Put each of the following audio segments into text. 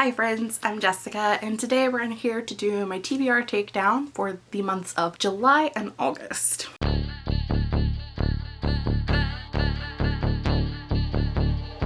Hi friends, I'm Jessica and today we're in here to do my TBR takedown for the months of July and August.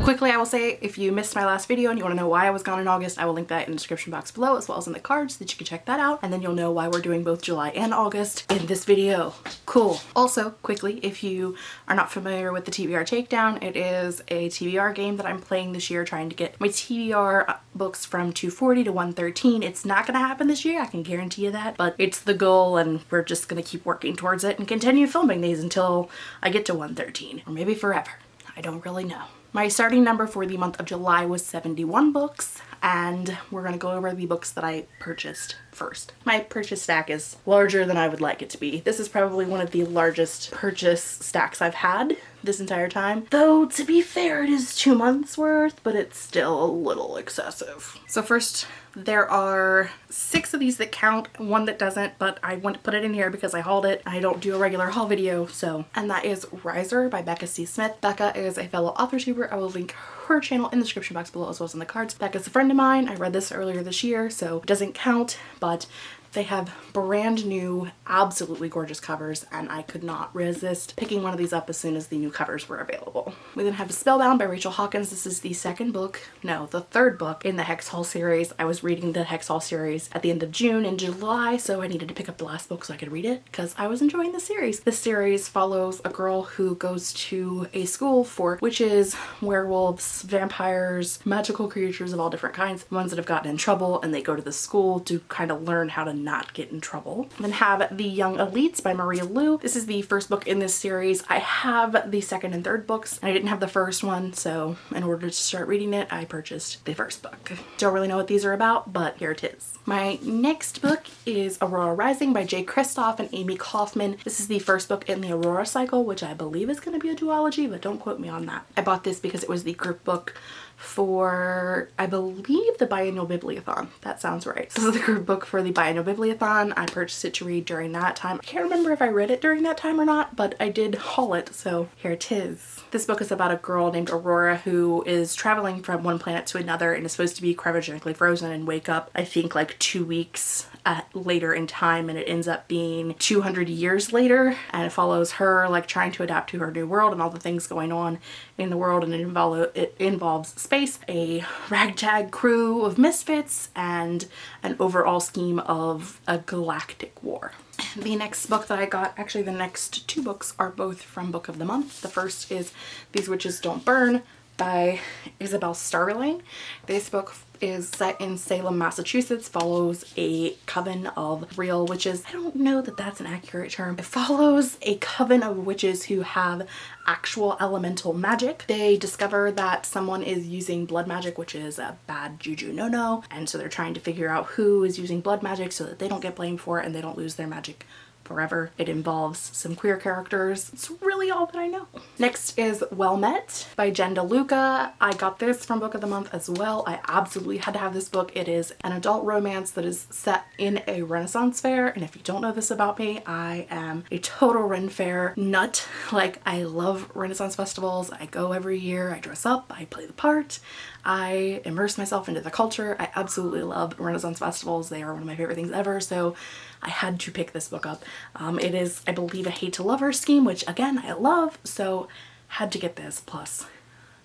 Quickly, I will say if you missed my last video and you want to know why I was gone in August, I will link that in the description box below as well as in the cards so that you can check that out. And then you'll know why we're doing both July and August in this video. Cool. Also, quickly, if you are not familiar with the TBR Takedown, it is a TBR game that I'm playing this year trying to get my TBR uh, books from 240 to 113. It's not going to happen this year, I can guarantee you that, but it's the goal and we're just going to keep working towards it and continue filming these until I get to 113 or maybe forever. I don't really know. My starting number for the month of July was 71 books and we're going to go over the books that I purchased first. My purchase stack is larger than I would like it to be. This is probably one of the largest purchase stacks I've had this entire time. Though to be fair it is two months worth but it's still a little excessive. So first there are six of these that count, one that doesn't, but I want to put it in here because I hauled it. I don't do a regular haul video, so. And that is Riser by Becca C. Smith. Becca is a fellow author tuber. I will link her channel in the description box below as well as in the cards. Becca's a friend of mine. I read this earlier this year, so it doesn't count, but they have brand new, absolutely gorgeous covers and I could not resist picking one of these up as soon as the new covers were available. We then have Spellbound by Rachel Hawkins. This is the second book, no, the third book in the Hex Hall series. I was reading the Hex Hall series at the end of June and July, so I needed to pick up the last book so I could read it because I was enjoying the series. This series follows a girl who goes to a school for witches, werewolves, vampires, magical creatures of all different kinds, ones that have gotten in trouble and they go to the school to kind of learn how to not get in trouble. Then have The Young Elites by Marie Lu. This is the first book in this series. I have the second and third books and I didn't have the first one so in order to start reading it I purchased the first book. Don't really know what these are about but here it is. My next book is Aurora Rising by Jay Kristoff and Amie Kaufman. This is the first book in the Aurora cycle which I believe is going to be a duology but don't quote me on that. I bought this because it was the group book for I believe the biannual bibliothon that sounds right. This is the group book for the biannual bibliothon I purchased it to read during that time. I can't remember if I read it during that time or not but I did haul it so here it is. This book is about a girl named Aurora who is traveling from one planet to another and is supposed to be cryogenically frozen and wake up I think like two weeks uh, later in time and it ends up being 200 years later and it follows her like trying to adapt to her new world and all the things going on in the world and it, involve, it involves space, a ragtag crew of misfits, and an overall scheme of a galactic war. The next book that I got, actually the next two books are both from Book of the Month. The first is These Witches Don't Burn by Isabel Sterling. This book is set in Salem, Massachusetts, follows a coven of real witches. I don't know that that's an accurate term. It follows a coven of witches who have actual elemental magic. They discover that someone is using blood magic, which is a bad juju no-no, and so they're trying to figure out who is using blood magic so that they don't get blamed for it and they don't lose their magic forever. It involves some queer characters. It's really all that I know. Next is Well Met by Jen DeLuca. I got this from Book of the Month as well. I absolutely had to have this book. It is an adult romance that is set in a Renaissance fair. And if you don't know this about me, I am a total Ren Fair nut. Like I love Renaissance festivals. I go every year. I dress up. I play the part. I immerse myself into the culture. I absolutely love Renaissance festivals. They are one of my favorite things ever. So I had to pick this book up. Um, it is, I believe, a hate to lover scheme, which again, I love. So had to get this plus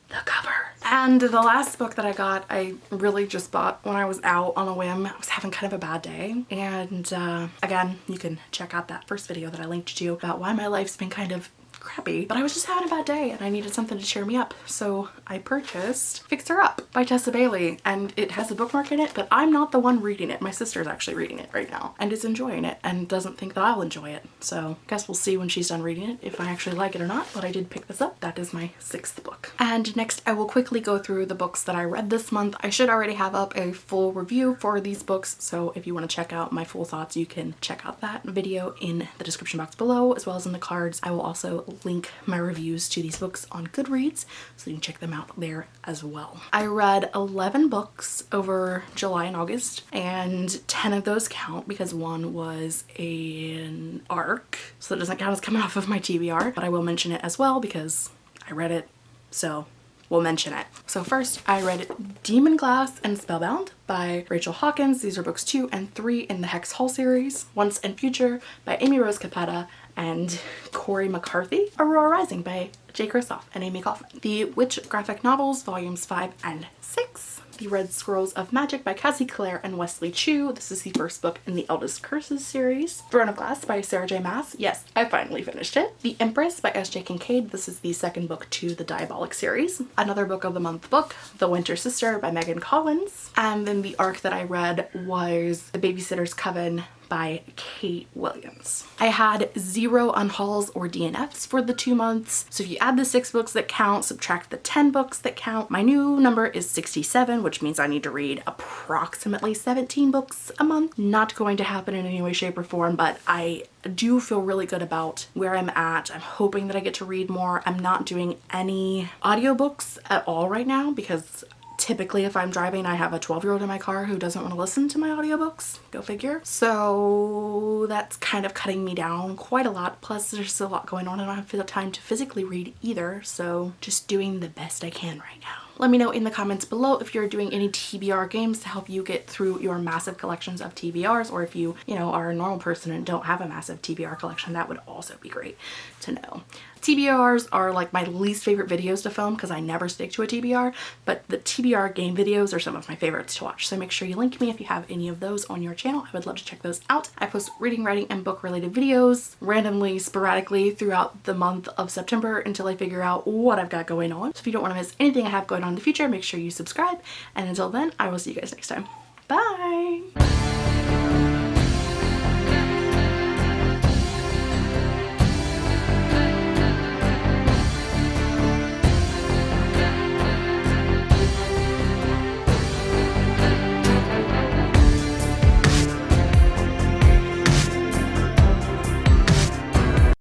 the cover. And the last book that I got, I really just bought when I was out on a whim. I was having kind of a bad day. And uh, again, you can check out that first video that I linked to about why my life's been kind of crappy, but I was just having a bad day and I needed something to cheer me up. So I purchased Fix Her Up by Tessa Bailey and it has a bookmark in it, but I'm not the one reading it. My sister's actually reading it right now and is enjoying it and doesn't think that I'll enjoy it. So I guess we'll see when she's done reading it if I actually like it or not, but I did pick this up. That is my sixth book. And next I will quickly go through the books that I read this month. I should already have up a full review for these books, so if you want to check out my full thoughts, you can check out that video in the description box below as well as in the cards. I will also link my reviews to these books on Goodreads so you can check them out there as well. I read 11 books over July and August and 10 of those count because one was an arc so that doesn't count as coming off of my TBR but I will mention it as well because I read it so we'll mention it. So first I read Demon Glass and Spellbound by Rachel Hawkins. These are books two and three in the Hex Hall series. Once and Future by Amy Rose Capetta and Cori McCarthy. Aurora Rising by Jay Kristoff and Amie Kaufman. The Witch graphic novels volumes five and six the Red Scrolls of Magic by Cassie Clare and Wesley Chu. This is the first book in the Eldest Curses series. Throne of Glass by Sarah J Maas. Yes, I finally finished it. The Empress by S.J. Kincaid. This is the second book to the Diabolic series. Another book of the month book, The Winter Sister by Megan Collins. And then the arc that I read was The Babysitter's Coven by Kate Williams. I had zero unhauls or DNFs for the two months. So if you add the six books that count, subtract the 10 books that count, my new number is 67, which means I need to read approximately 17 books a month. Not going to happen in any way, shape, or form, but I do feel really good about where I'm at. I'm hoping that I get to read more. I'm not doing any audiobooks at all right now because typically if I'm driving I have a 12 year old in my car who doesn't want to listen to my audiobooks. Go figure. So that's kind of cutting me down quite a lot. Plus there's a lot going on I don't have the time to physically read either. So just doing the best I can right now let me know in the comments below if you're doing any TBR games to help you get through your massive collections of TBRs or if you, you know, are a normal person and don't have a massive TBR collection, that would also be great to know. TBRs are like my least favorite videos to film because I never stick to a TBR, but the TBR game videos are some of my favorites to watch. So make sure you link me if you have any of those on your channel. I would love to check those out. I post reading, writing, and book related videos randomly, sporadically throughout the month of September until I figure out what I've got going on. So if you don't want to miss anything I have going in the future, make sure you subscribe. And until then, I will see you guys next time. Bye!